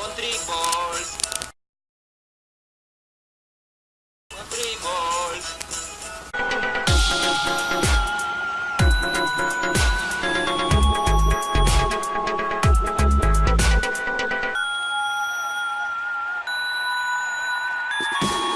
Country balls. Country balls. you